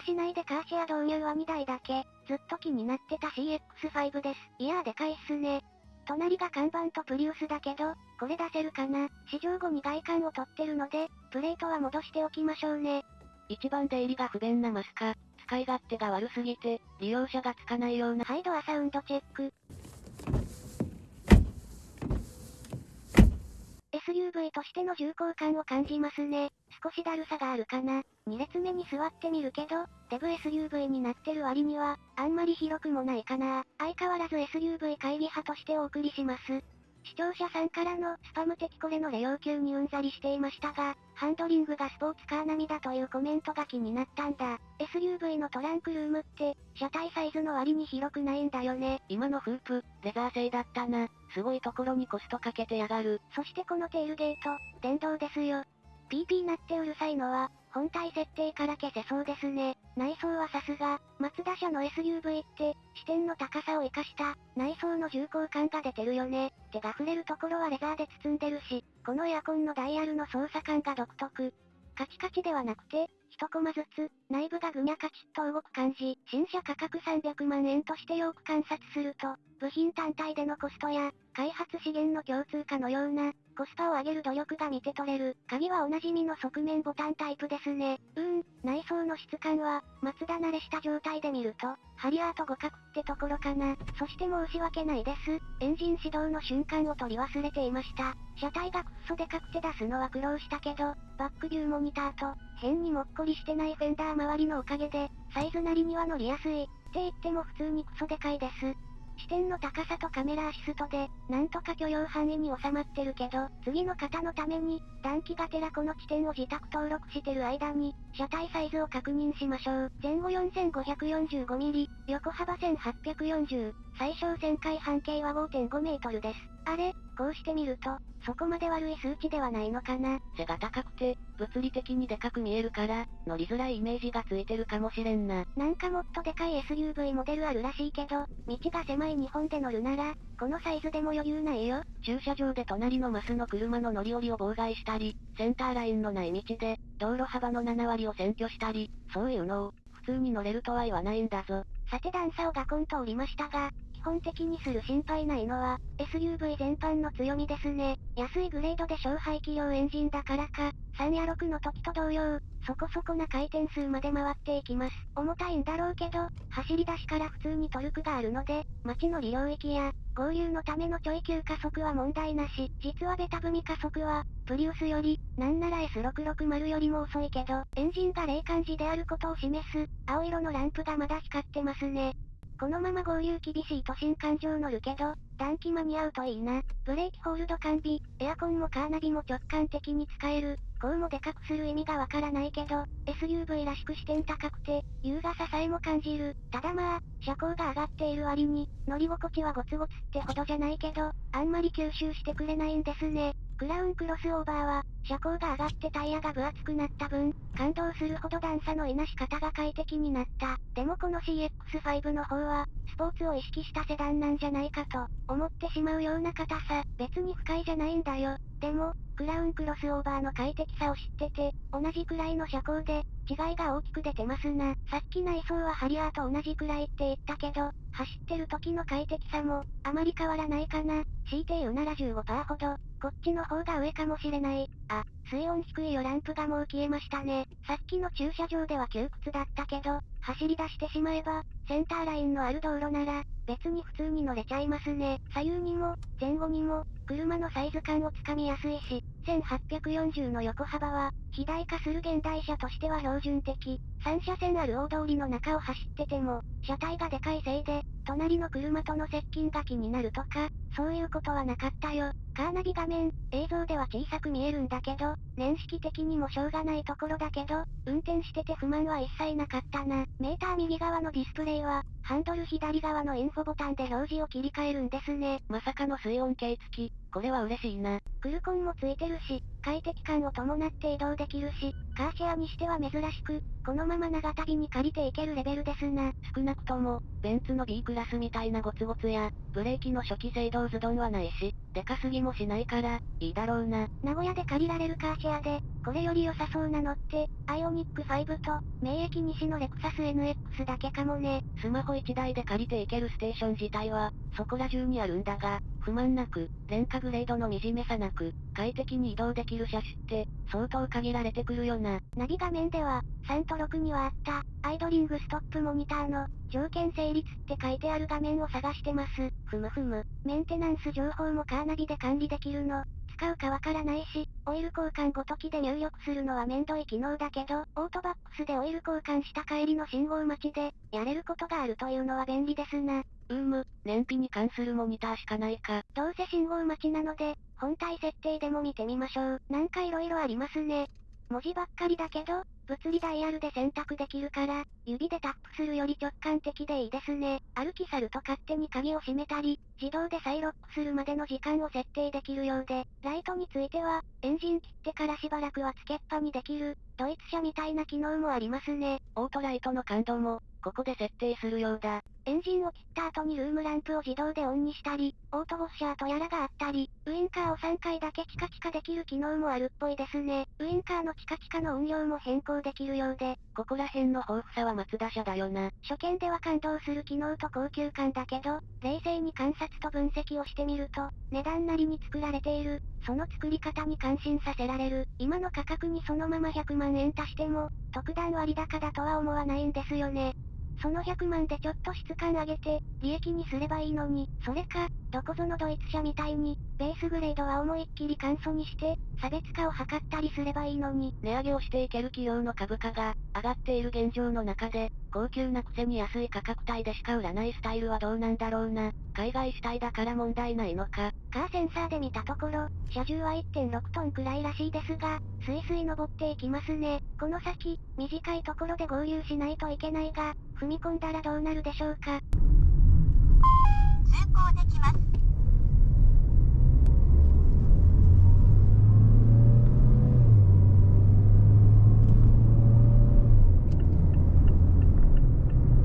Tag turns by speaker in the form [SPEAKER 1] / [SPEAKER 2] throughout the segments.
[SPEAKER 1] 田市内でカーシェア導入は2台だけ、ずっと気になってた CX5 です。いやーでかいっすね。隣が看板とプリウスだけど、これ出せるかな試乗後に外観を取ってるので、プレートは戻しておきましょうね。
[SPEAKER 2] 一番出入りが不便なマスカ、使い勝手が悪すぎて、利用者がつかないような。
[SPEAKER 1] ハイドアサウンドチェック。SUV としての重厚感を感じますね。少しだるさがあるかな。2列目に座ってみるけど、デブ SUV になってる割には、あんまり広くもないかな。相変わらず SUV 会議派としてお送りします。視聴者さんからのスパム的これのレ要求にうんざりしていましたが、ハンドリングがスポーツカー並みだというコメントが気になったんだ。SUV のトランクルームって、車体サイズの割に広くないんだよね。
[SPEAKER 2] 今のフープ、レザー製だったな。すごいところにコストかけてやがる。
[SPEAKER 1] そしてこのテールゲート、電動ですよ。PP なってうるさいのは、本体設定から消せそうですね。内装はさすが、マツダ社の SUV って、視点の高さを活かした、内装の重厚感が出てるよね。手が触れるところはレザーで包んでるし、このエアコンのダイヤルの操作感が独特。カチカチではなくて、一コマずつ、内部がぐにゃカチッと動く感じ。新車価格300万円としてよく観察すると、部品単体でのコストや、開発資源の共通化のような、コスパを上げる努力が見て取れる。鍵はおなじみの側面ボタンタイプですね。うーん、内装の質感は、松田慣れした状態で見ると、ハリアート互角ってところかな。そして申し訳ないです。エンジン始動の瞬間を取り忘れていました。車体がくっそでかくて出すのは苦労したけど、バックビューモニターと、変にもっこりしてないフェンダー周りのおかげで、サイズなりには乗りやすい。って言っても普通にクソでかいです。視点の高さとカメラアシストで、なんとか許容範囲に収まってるけど、次の方のために、暖気がてらこの地点を自宅登録してる間に、車体サイズを確認しましょう。前後 4545mm、横幅1840、最小旋回半径は5.5メートルです。あれこうしてみると、そこまで悪い数値ではないのかな。
[SPEAKER 2] 背が高くて、物理的にでかく見えるから、乗りづらいイメージがついてるかもしれんな。
[SPEAKER 1] なんかもっとでかい SUV モデルあるらしいけど、道が狭い日本で乗るなら、このサイズでも余裕ないよ。
[SPEAKER 2] 駐車場で隣のマスの車の乗り降りを妨害したり、センターラインのない道で、道路幅の7割を占拠したり、そういうのを、普通に乗れるとは言わないんだぞ。
[SPEAKER 1] さて段差をガコンと降りましたが、基本的にする心配ないのは、SUV 全般の強みですね。安いグレードで小排気量エンジンだからか、3や6の時と同様、そこそこな回転数まで回っていきます。重たいんだろうけど、走り出しから普通にトルクがあるので、街の利領域や、合流のためのちょい急加速は問題なし。実はベタ踏み加速は、プリウスより、なんなら S660 よりも遅いけど、エンジンが冷感時であることを示す、青色のランプがまだ光ってますね。このまま合流厳しい都心環状乗るけど、暖気間に合うといいな。ブレーキホールド完備、エアコンもカーナビも直感的に使える。こうもでかくする意味がわからないけど、SUV らしく視点高くて、優雅ささえも感じる。ただまあ、車高が上がっている割に、乗り心地はゴツゴツってほどじゃないけど、あんまり吸収してくれないんですね。クラウンクロスオーバーは、車高が上がってタイヤが分厚くなった分、感動するほど段差のいなし方が快適になった。でもこの CX5 の方は、スポーツを意識したセダンなんじゃないかと、思ってしまうような硬さ、別に不快じゃないんだよ。でも、クラウンクロスオーバーの快適さを知ってて、同じくらいの車高で、違いが大きく出てますな。さっき内装はハリアーと同じくらいって言ったけど、走ってる時の快適さも、あまり変わらないかな。強いて言うなら15%ほど、こっちの方が上かもしれない。あ、水温低いよランプがもう消えましたね。さっきの駐車場では窮屈だったけど、走り出してしまえば、センターラインのある道路なら、別に普通に乗れちゃいますね。左右にも、前後にも、車のサイズ感をつかみやすいし、1840の横幅は、肥大化する現代車としては標準的。3車線ある大通りの中を走ってても、車体がでかいせいで、隣の車との接近が気になるとか、そういうことはなかったよ。カーナビ画面、映像では小さく見えるんだけど、年式的にもしょうがないところだけど、運転してて不満は一切なかったな。メーター右側のディスプレイは、ハンドル左側のインフォボタンで表示を切り替えるんですね。
[SPEAKER 2] まさかの水温計付き、これは嬉しいな。
[SPEAKER 1] クルコンもついてるし、快適感を伴って移動できるし、カーシェアにしては珍しく、このまま長旅に借りていけるレベルですな。
[SPEAKER 2] 少なくとも、ベンツの B クラスみたいなゴツゴツや、ブレーキの初期制動ズドンはないし、でかすぎもしないから、いいだろうな。
[SPEAKER 1] 名古屋で借りられるカーシェアで、これより良さそうなのって、アイオニック5と、名駅西のレクサス NX だけかもね。
[SPEAKER 2] スマホ1台で借りていけるステーション自体は、そこら中にあるんだが、不満なく、廉価グレードの惨めさなく、快適に移動できる車種って、相当限られてくるよな。
[SPEAKER 1] ナビ画面では、3と6にはあった、アイドリングストップモニターの、条件成立って書いてある画面を探してます。ふむふむ。メンテナンス情報もカーナビで管理できるの。使うかわからないし、オイル交換ごときで入力するのはめんどい機能だけど、オートバックスでオイル交換した帰りの信号待ちで、やれることがあるというのは便利ですな。
[SPEAKER 2] うーむ、燃費に関するモニターしかないか。
[SPEAKER 1] どうせ信号待ちなので、本体設定でも見てみましょう。なんか色々ありますね。文字ばっかりだけど、物理ダイヤルで選択できるから、指でタップするより直感的でいいですね。歩き去ると勝手に鍵を閉めたり、自動で再ロックするまでの時間を設定できるようで、ライトについては、エンジン切ってからしばらくはつけっぱにできる、ドイツ車みたいな機能もありますね。
[SPEAKER 2] オートライトの感度も、ここで設定するようだ。
[SPEAKER 1] エンジンを切った後にルームランプを自動でオンにしたり、オートウォッシャーとやらがあったり、ウインカーを3回だけチカチカできる機能もあるっぽいですね。ウインカーのチカチカの音量も変更できるようで、
[SPEAKER 2] ここら辺の豊富さは松田社だよな。
[SPEAKER 1] 初見では感動する機能と高級感だけど、冷静に観察と分析をしてみると、値段なりに作られている、その作り方に感心させられる。今の価格にそのまま100万円足しても、特段割高だとは思わないんですよね。その100万でちょっと質感上げて、利益にすればいいのに、それか、どこぞのドイツ車みたいに、ベースグレードは思いっきり簡素にして、差別化を図ったりすればいいのに。
[SPEAKER 2] 値上げをしていける企業の株価が、上がっている現状の中で、高級なくせに安い価格帯でしか売らないスタイルはどうなんだろうな。海外主体だから問題ないのか。
[SPEAKER 1] カーセンサーで見たところ、車重は1.6トンくらいらしいですが、スイスイ登っていきますね。この先、短いところで合流しないといけないが、踏み込んだらどうなるでしょうか。
[SPEAKER 3] 通行できます。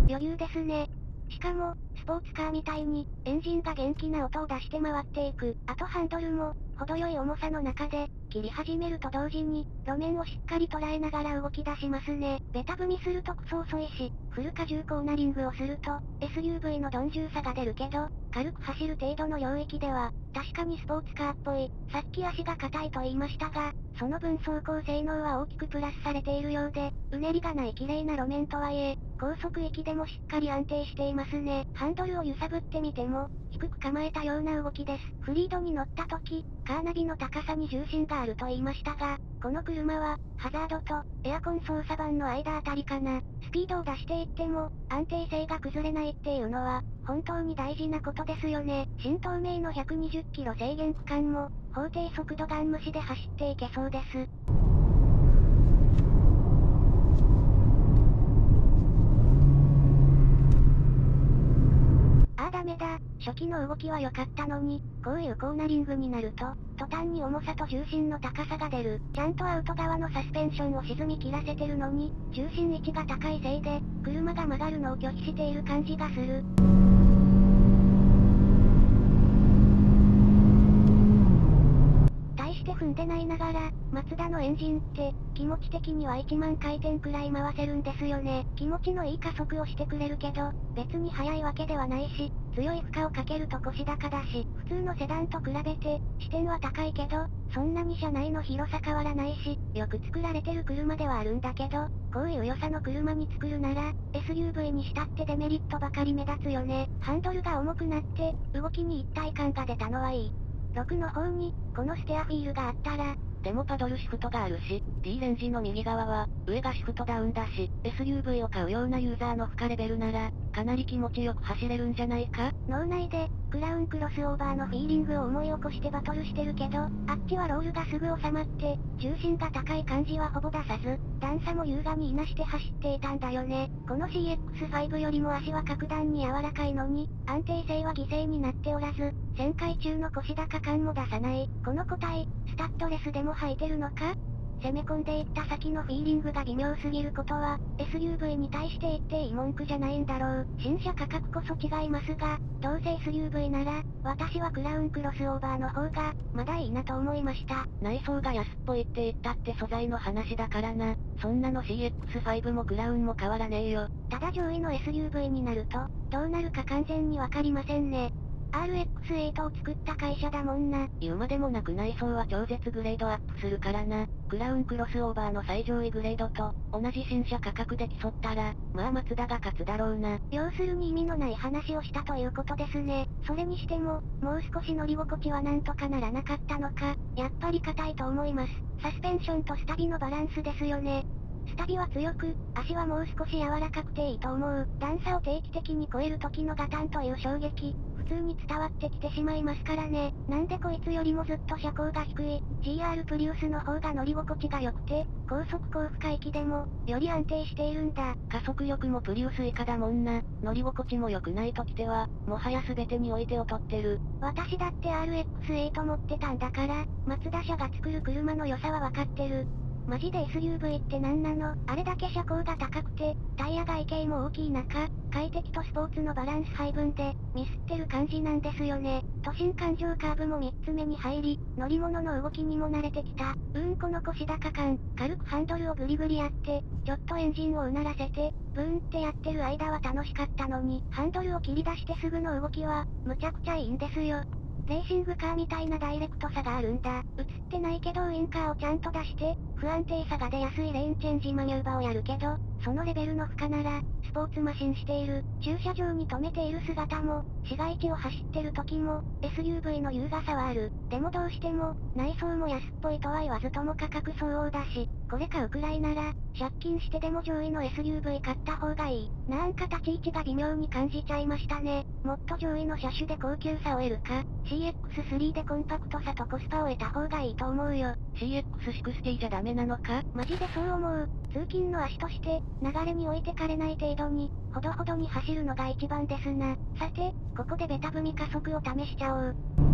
[SPEAKER 1] 余裕ですね。しかも、スポーツカーみたいに、エンジンが元気な音を出して回っていく。あとハンドルも、程よい重さの中で、切り始めると同時に、路面をしっかり捉えながら動き出しますね。ベタ踏みするとクソ遅いし、フル荷重コーナリングをすると、SUV の鈍重さが出るけど、軽く走る程度の領域では、確かにスポーツカーっぽい。さっき足が硬いと言いましたが、その分走行性能は大きくプラスされているようで、うねりがない綺麗な路面とはいえ、高速域でもしっかり安定していますね。ハンドルを揺さぶってみても、低く構えたような動きです。フリードに乗った時、カーナビの高さに重心があると言いましたが、この車は、ハザードと、エアコン操作盤の間あたりかな。スピードを出していっても、安定性が崩れないっていうのは、本当に大事なことですよね。新東名の120キロ制限区間も、法定速度ガン無視で走っていけそうです。ああダメだ。初期の動きは良かったのに、こういうコーナリングになると、途端に重さと重心の高さが出る。ちゃんとアウト側のサスペンションを沈み切らせてるのに、重心位置が高いせいで、車が曲がるのを拒否している感じがする。して踏んでないながら、マツダのエンジンって、気持ち的には1万回転くらい回せるんですよね。気持ちのいい加速をしてくれるけど、別に速いわけではないし、強い負荷をかけると腰高だし、普通のセダンと比べて、視点は高いけど、そんなに車内の広さ変わらないし、よく作られてる車ではあるんだけど、こういう良さの車に作るなら、SUV にしたってデメリットばかり目立つよね。ハンドルが重くなって、動きに一体感が出たのはいい。6の方に、このステアフィールがあったら、
[SPEAKER 2] でもパドルシフトがあるし、D レンジの右側は、上がシフトダウンだし、SUV を買うようなユーザーの負荷レベルなら、かなり気持ちよく走れるんじゃないか？
[SPEAKER 1] 脳内で、クラウンクロスオーバーのフィーリングを思い起こしてバトルしてるけど、あっちはロールがすぐ収まって、重心が高い感じはほぼ出さず、段差も優雅にいなして走っていたんだよね。この CX5 よりも足は格段に柔らかいのに、安定性は犠牲になっておらず、旋回中の腰高感も出さない。この個体、スタッドレスでも履いてるのか？攻め込んでいった先のフィーリングが微妙すぎることは、SUV に対して言っていい文句じゃないんだろう。新車価格こそ違いますが、どうせ SUV なら、私はクラウンクロスオーバーの方が、まだいいなと思いました。
[SPEAKER 2] 内装が安っぽいって言ったって素材の話だからな。そんなの CX5 もクラウンも変わらねえよ。
[SPEAKER 1] ただ上位の SUV になると、どうなるか完全にわかりませんね。RX8 を作った会社だもんな。
[SPEAKER 2] 言うまでもなく内装は超絶グレードアップするからな。クラウンクロスオーバーの最上位グレードと、同じ新車価格で競ったら、まあマツダが勝つだろうな。
[SPEAKER 1] 要するに意味のない話をしたということですね。それにしても、もう少し乗り心地はなんとかならなかったのか、やっぱり硬いと思います。サスペンションとスタビのバランスですよね。スタビは強く、足はもう少し柔らかくていいと思う。段差を定期的に超える時のガタンという衝撃、普通に伝わってきてしまいますからね。なんでこいつよりもずっと車高が低い、GR プリウスの方が乗り心地が良くて、高速高負荷域でも、より安定しているんだ。
[SPEAKER 2] 加速力もプリウス以下だもんな。乗り心地も良くないときては、もはや全てにおいて劣ってる。
[SPEAKER 1] 私だって RX8 持ってたんだから、マツダ社が作る車の良さはわかってる。マジで SUV って何なの？あれだけ車高が高くて、タイヤ外径も大きい中、快適とスポーツのバランス配分で、ミスってる感じなんですよね。都心環状カーブも3つ目に入り、乗り物の動きにも慣れてきた。うーんこの腰高感、軽くハンドルをグリグリやって、ちょっとエンジンをうならせて、ブーンってやってる間は楽しかったのに、ハンドルを切り出してすぐの動きは、むちゃくちゃいいんですよ。レーシングカーみたいなダイレクトさがあるんだ。映ってないけどウインカーをちゃんと出して、不安定さが出やすいレインチェンジマニューバーをやるけど、そのレベルの負荷なら、スポーツマシンしている。駐車場に止めている姿も、市街地を走ってる時も、SUV の優雅さはある。でもどうしても、内装も安っぽいとは言わずとも価格相応だし、これ買うくらいなら、借金してでも上位の SUV 買った方がいい。なんか立ち位置が微妙に感じちゃいましたね。もっと上位の車種で高級さを得るか、CX3 でコンパクトさとコスパを得た方がいいと思うよ。
[SPEAKER 2] CX60 じゃダメなのか？
[SPEAKER 1] マジでそう思う。通勤の足として、流れに置いてかれない程度に、ほどほどに走るのが一番ですな。さて、ここでベタ踏み加速を試しちゃおう。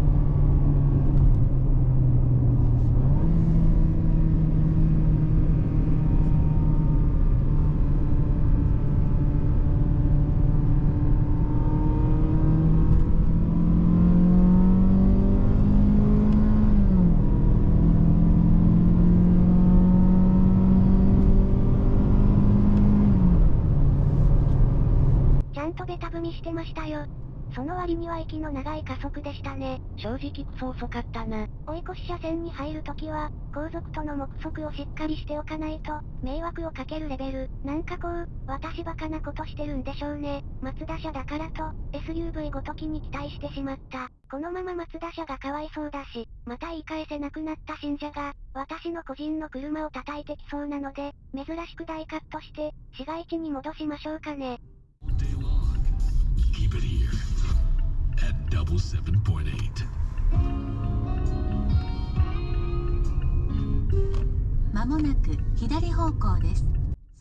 [SPEAKER 1] んとベタ踏みしてましたよ。その割には息の長い加速でしたね。
[SPEAKER 2] 正直クソ遅かったな。
[SPEAKER 1] 追い越し車線に入るときは、後続との目測をしっかりしておかないと、迷惑をかけるレベル。なんかこう、私バカなことしてるんでしょうね。松田車だからと、SUV ごときに期待してしまった。このまま松田車がかわいそうだし、また言い返せなくなった信者が、私の個人の車を叩いてきそうなので、珍しく大カットして、市街地に戻しましょうかね。
[SPEAKER 4] Double seven point eight.
[SPEAKER 5] まもなく左方向です。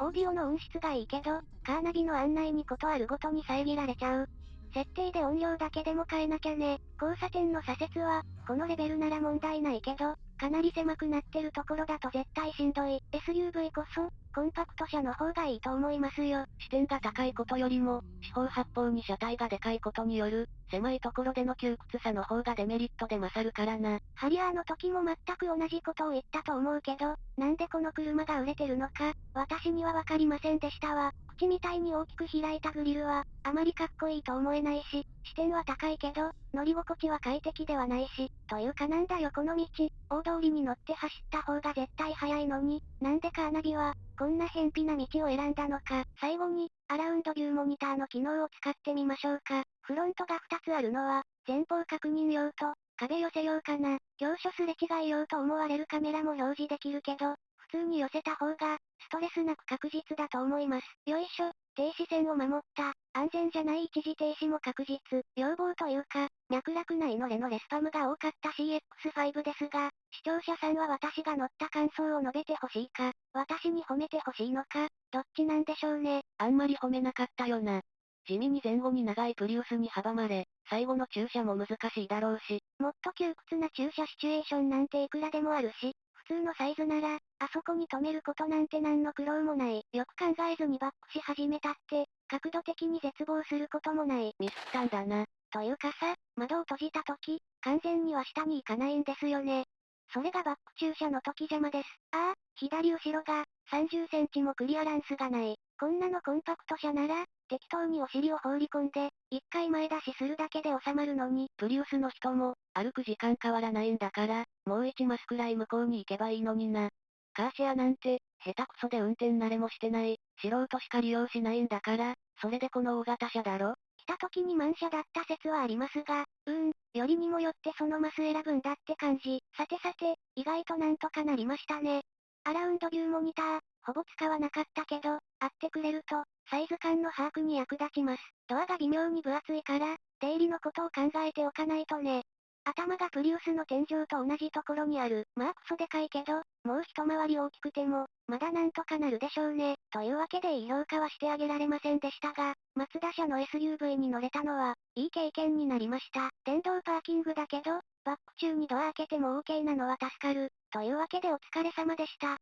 [SPEAKER 1] オーディオの音質がいいけど、カーナビの案内にことあるごとに遮られちゃう。設定で音量だけでも変えなきゃね。交差点の左折は、このレベルなら問題ないけど、かなり狭くなってるところだと絶対しんどい。SUV こそ、コンパクト車の方がいいと思いますよ。
[SPEAKER 2] 視点が高いことよりも、四方八方に車体がでかいことによる、狭いところでの窮屈さの方がデメリットで勝るからな。
[SPEAKER 1] ハリアーの時も全く同じことを言ったと思うけど、なんでこの車が売れてるのか、私にはわかりませんでしたわ。口みたいに大きく開いたグリルは、あまりかっこいいと思えないし、視点は高いけど、乗り心地は快適ではないし、というかなんだよこの道、大通りに乗って走った方が絶対早いのに、なんでカーナビは、こんな偏僻な道を選んだのか。最後に、アラウンドビューモニターの機能を使ってみましょうか。フロントが2つあるのは、前方確認用と、壁寄せ用かな。業所すれ違い用と思われるカメラも表示できるけど、通に寄せた方が、ストレスなく確実だと思います。よいしょ。停止線を守った。安全じゃない一時停止も確実。要望というか、脈絡ないのれのレスパムが多かった CX5 ですが、視聴者さんは私が乗った感想を述べてほしいか、私に褒めてほしいのか、どっちなんでしょうね。
[SPEAKER 2] あんまり褒めなかったよな。地味に前後に長いプリウスに阻まれ、最後の駐車も難しいだろうし、
[SPEAKER 1] もっと窮屈な駐車シチュエーションなんていくらでもあるし、普通のサイズなら、あそこに止めることなんて何の苦労もない。よく考えずにバックし始めたって、角度的に絶望することもない。
[SPEAKER 2] ミスったんだな。
[SPEAKER 1] というかさ、窓を閉じた時、完全には下に行かないんですよね。それがバック駐車の時邪魔です。ああ、左後ろが、30センチもクリアランスがない。こんなのコンパクト車なら、適当にお尻を放り込んで、一回前出しするだけで収まるのに、
[SPEAKER 2] プリウスの人も、歩く時間変わらないんだから、もう一マスくらい向こうに行けばいいのにな。カーシェアなんて、下手くそで運転慣れもしてない、素人しか利用しないんだから、それでこの大型車だろ
[SPEAKER 1] 来た時に満車だった説はありますが、うん、よりにもよってそのマス選ぶんだって感じ。さてさて、意外となんとかなりましたね。アラウンドビューモニター、ほぼ使わなかったけど、くれると、サイズ感の把握に役立ちます。ドアが微妙に分厚いから、出入りのことを考えておかないとね。頭がプリウスの天井と同じところにある。まあクソでかいけど、もう一回り大きくても、まだなんとかなるでしょうね。というわけでいい評価はしてあげられませんでしたが、松田社の SUV に乗れたのは、いい経験になりました。電動パーキングだけど、バック中にドア開けても OK なのは助かる。というわけでお疲れ様でした。